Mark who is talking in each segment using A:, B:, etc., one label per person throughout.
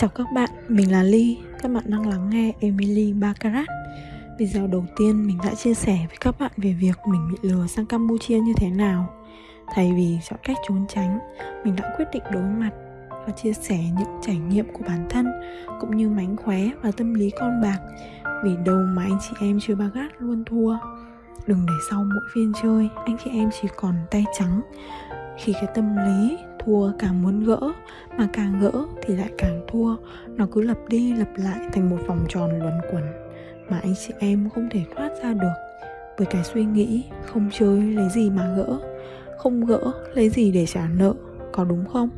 A: Chào các bạn, mình là Ly. Các bạn đang lắng nghe Emily Baccarat. Video đầu tiên mình đã chia sẻ với các bạn về việc mình bị lừa sang Campuchia như thế nào. Thay vì chọn cách trốn tránh, mình đã quyết định đối mặt và chia sẻ những trải nghiệm của bản thân cũng như mánh khóe và tâm lý con bạc. Vì đâu mà anh chị em chơi bagat luôn thua? Đừng để sau mỗi phiên chơi anh chị em chỉ còn tay trắng. Khi cái tâm lý thua, càng muốn gỡ mà càng gỡ thì lại càng thua. Nó cứ lặp đi lặp lại thành một vòng tròn luẩn quẩn mà anh chị em không thể thoát ra được. Với cái suy nghĩ không chơi lấy gì mà gỡ, không gỡ lấy gì để trả nợ, có đúng không?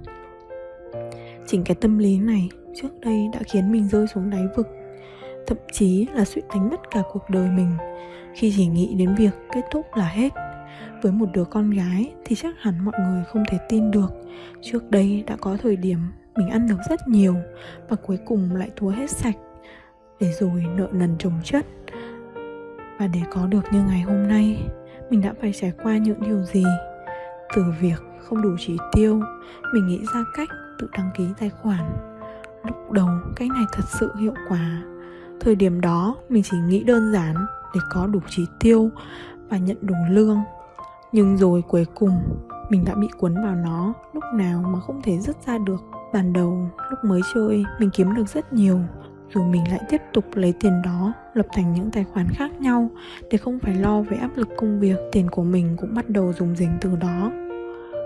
A: Chính cái tâm lý này trước đây đã khiến mình rơi xuống đáy vực, thậm chí là suy đánh mất cả cuộc đời mình. Khi chỉ nghĩ đến việc kết thúc là hết với một đứa con gái thì chắc hẳn mọi người không thể tin được. Trước đây đã có thời điểm mình ăn được rất nhiều và cuối cùng lại thua hết sạch, để rồi nợ nần chồng chất. Và để có được như ngày hôm nay, mình đã phải trải qua những điều gì? Từ việc không đủ chỉ tiêu, mình nghĩ ra cách tự đăng ký tài khoản. Lúc đầu cách này thật sự hiệu quả. Thời điểm đó, mình chỉ nghĩ đơn giản để có đủ chỉ tiêu và nhận đủ lương nhưng rồi cuối cùng, mình đã bị cuốn vào nó, lúc nào mà không thể dứt ra được. Ban đầu, lúc mới chơi, mình kiếm được rất nhiều, rồi mình lại tiếp tục lấy tiền đó, lập thành những tài khoản khác nhau để không phải lo về áp lực công việc. Tiền của mình cũng bắt đầu dùng dình từ đó.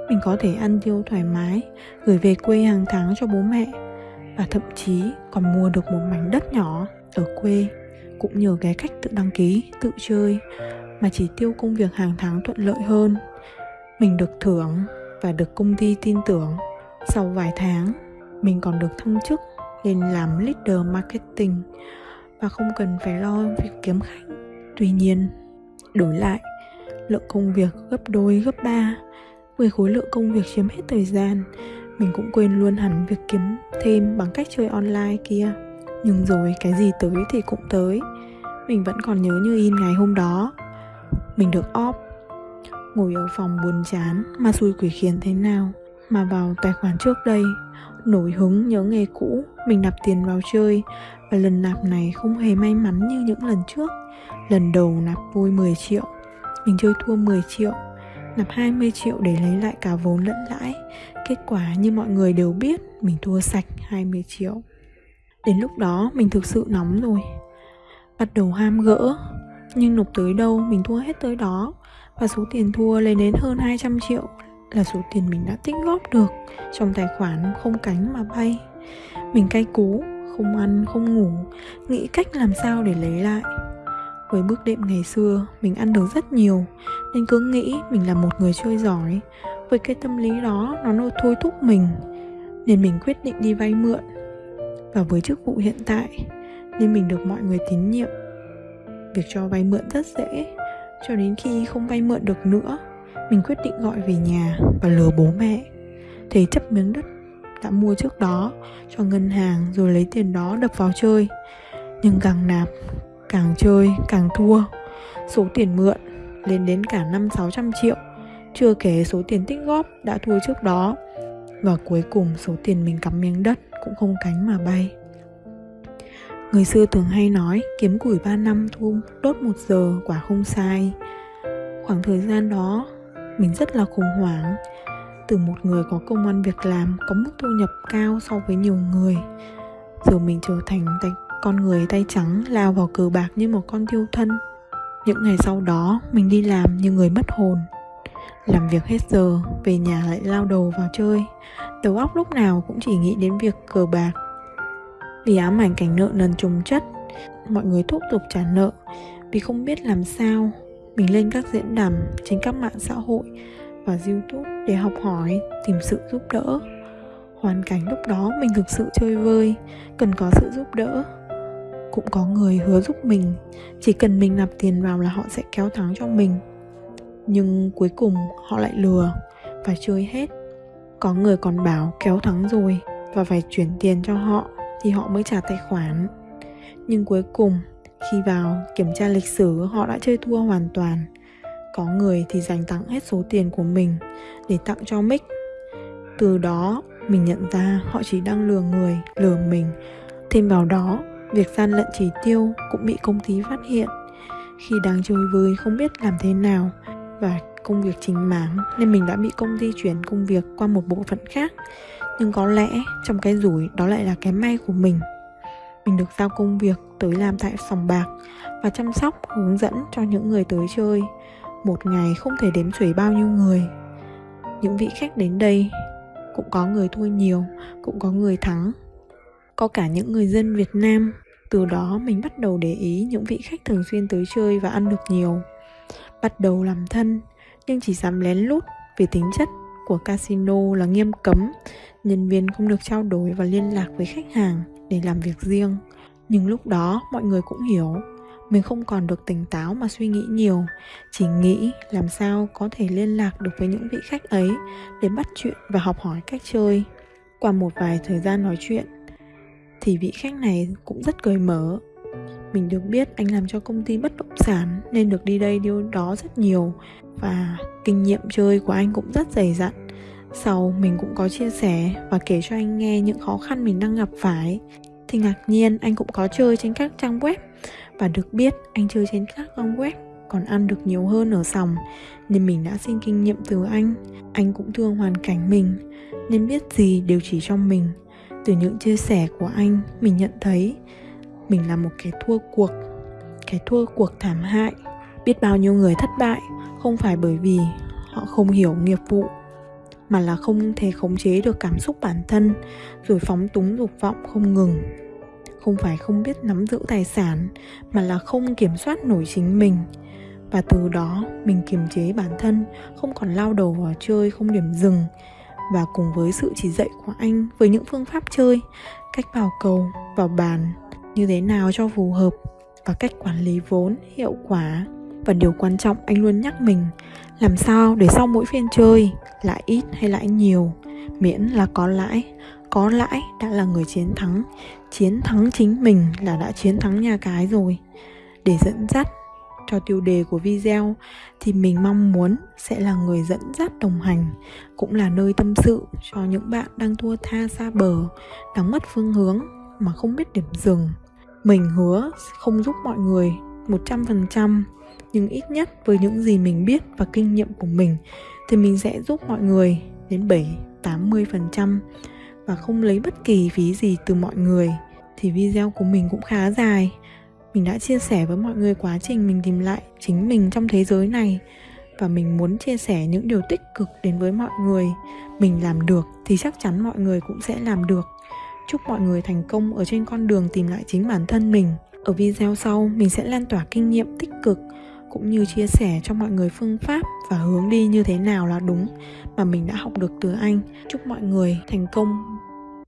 A: Mình có thể ăn tiêu thoải mái, gửi về quê hàng tháng cho bố mẹ, và thậm chí còn mua được một mảnh đất nhỏ ở quê, cũng nhờ cái cách tự đăng ký, tự chơi mà chỉ tiêu công việc hàng tháng thuận lợi hơn. Mình được thưởng và được công ty tin tưởng. Sau vài tháng, mình còn được thăng chức lên làm leader marketing và không cần phải lo việc kiếm khách. Tuy nhiên, đổi lại, lượng công việc gấp đôi, gấp ba. Với khối lượng công việc chiếm hết thời gian, mình cũng quên luôn hẳn việc kiếm thêm bằng cách chơi online kia. Nhưng rồi cái gì tới thì cũng tới. Mình vẫn còn nhớ như in ngày hôm đó mình được off. Ngồi ở phòng buồn chán mà xui quỷ khiến thế nào? Mà vào tài khoản trước đây, nổi hứng nhớ nghề cũ, mình nạp tiền vào chơi. Và lần nạp này không hề may mắn như những lần trước. Lần đầu nạp vui 10 triệu, mình chơi thua 10 triệu. Nạp 20 triệu để lấy lại cả vốn lẫn lãi. Kết quả như mọi người đều biết, mình thua sạch 20 triệu. Đến lúc đó, mình thực sự nóng rồi. Bắt đầu ham gỡ nhưng nộp tới đâu, mình thua hết tới đó. Và số tiền thua lên đến hơn 200 triệu là số tiền mình đã tích góp được trong tài khoản không cánh mà bay. Mình cay cú, không ăn, không ngủ, nghĩ cách làm sao để lấy lại. Với bước đệm ngày xưa, mình ăn được rất nhiều, nên cứ nghĩ mình là một người chơi giỏi. Với cái tâm lý đó, nó nôi thôi thúc mình, nên mình quyết định đi vay mượn. Và với chức vụ hiện tại, nên mình được mọi người tín nhiệm việc cho vay mượn rất dễ. Cho đến khi không vay mượn được nữa, mình quyết định gọi về nhà và lừa bố mẹ. Thế chấp miếng đất đã mua trước đó cho ngân hàng rồi lấy tiền đó đập vào chơi. Nhưng càng nạp, càng chơi, càng thua. Số tiền mượn lên đến cả năm sáu trăm triệu. Chưa kể số tiền tích góp đã thua trước đó. Và cuối cùng số tiền mình cắm miếng đất cũng không cánh mà bay. Người xưa thường hay nói kiếm củi 3 năm thu đốt 1 giờ quả không sai. Khoảng thời gian đó mình rất là khủng hoảng. Từ một người có công ăn việc làm có mức thu nhập cao so với nhiều người Giờ mình trở thành tay, con người tay trắng lao vào cờ bạc như một con thiêu thân. Những ngày sau đó mình đi làm như người mất hồn. Làm việc hết giờ, về nhà lại lao đầu vào chơi. Đầu óc lúc nào cũng chỉ nghĩ đến việc cờ bạc vì ám ảnh cảnh nợ nần trùng chất, mọi người thúc giục trả nợ. Vì không biết làm sao, mình lên các diễn đàn trên các mạng xã hội và youtube để học hỏi, tìm sự giúp đỡ. Hoàn cảnh lúc đó mình thực sự chơi vơi, cần có sự giúp đỡ. Cũng có người hứa giúp mình, chỉ cần mình nạp tiền vào là họ sẽ kéo thắng cho mình. Nhưng cuối cùng họ lại lừa và chơi hết. Có người còn bảo kéo thắng rồi và phải chuyển tiền cho họ thì họ mới trả tài khoản. Nhưng cuối cùng, khi vào kiểm tra lịch sử, họ đã chơi thua hoàn toàn. Có người thì dành tặng hết số tiền của mình để tặng cho mick. Từ đó, mình nhận ra họ chỉ đang lừa người, lừa mình. Thêm vào đó, việc gian lận chỉ tiêu cũng bị công ty phát hiện. Khi đang chơi vơi không biết làm thế nào và công việc chính mảng nên mình đã bị công ty chuyển công việc qua một bộ phận khác. Nhưng có lẽ trong cái rủi đó lại là cái may của mình. Mình được giao công việc tới làm tại sòng bạc và chăm sóc, hướng dẫn cho những người tới chơi. Một ngày không thể đếm xuể bao nhiêu người. Những vị khách đến đây, cũng có người thua nhiều, cũng có người thắng. Có cả những người dân việt nam, từ đó mình bắt đầu để ý những vị khách thường xuyên tới chơi và ăn được nhiều. Bắt đầu làm thân nhưng chỉ dám lén lút vì tính chất của casino là nghiêm cấm. Nhân viên không được trao đổi và liên lạc với khách hàng để làm việc riêng. Nhưng lúc đó, mọi người cũng hiểu. Mình không còn được tỉnh táo mà suy nghĩ nhiều. Chỉ nghĩ làm sao có thể liên lạc được với những vị khách ấy để bắt chuyện và học hỏi cách chơi. Qua một vài thời gian nói chuyện, thì vị khách này cũng rất cởi mở mình được biết anh làm cho công ty bất động sản nên được đi đây đi đó rất nhiều. Và kinh nghiệm chơi của anh cũng rất dày dặn. Sau, mình cũng có chia sẻ và kể cho anh nghe những khó khăn mình đang gặp phải. Thì ngạc nhiên, anh cũng có chơi trên các trang web. Và được biết, anh chơi trên các trang web còn ăn được nhiều hơn ở sòng, nên mình đã xin kinh nghiệm từ anh. Anh cũng thương hoàn cảnh mình, nên biết gì đều chỉ cho mình. Từ những chia sẻ của anh, mình nhận thấy mình là một kẻ thua cuộc, kẻ thua cuộc thảm hại. Biết bao nhiêu người thất bại, không phải bởi vì họ không hiểu nghiệp vụ, mà là không thể khống chế được cảm xúc bản thân, rồi phóng túng dục vọng không ngừng. Không phải không biết nắm giữ tài sản, mà là không kiểm soát nổi chính mình. Và từ đó, mình kiềm chế bản thân, không còn lao đầu vào chơi không điểm dừng. Và cùng với sự chỉ dạy của anh với những phương pháp chơi, cách vào cầu, vào bàn như thế nào cho phù hợp và cách quản lý vốn hiệu quả. Và điều quan trọng, anh luôn nhắc mình, làm sao để sau mỗi phiên chơi, lãi ít hay lãi nhiều, miễn là có lãi. Có lãi đã là người chiến thắng chiến thắng chính mình là đã chiến thắng nhà cái rồi. Để dẫn dắt cho tiêu đề của video thì mình mong muốn sẽ là người dẫn dắt đồng hành, cũng là nơi tâm sự cho những bạn đang thua tha xa bờ, đang mất phương hướng mà không biết điểm dừng mình hứa không giúp mọi người 100% nhưng ít nhất với những gì mình biết và kinh nghiệm của mình thì mình sẽ giúp mọi người đến 7 80% và không lấy bất kỳ phí gì từ mọi người. Thì video của mình cũng khá dài. Mình đã chia sẻ với mọi người quá trình mình tìm lại chính mình trong thế giới này và mình muốn chia sẻ những điều tích cực đến với mọi người. Mình làm được thì chắc chắn mọi người cũng sẽ làm được chúc mọi người thành công ở trên con đường tìm lại chính bản thân mình. Ở video sau, mình sẽ lan tỏa kinh nghiệm tích cực, cũng như chia sẻ cho mọi người phương pháp và hướng đi như thế nào là đúng mà mình đã học được từ anh. Chúc mọi người thành công.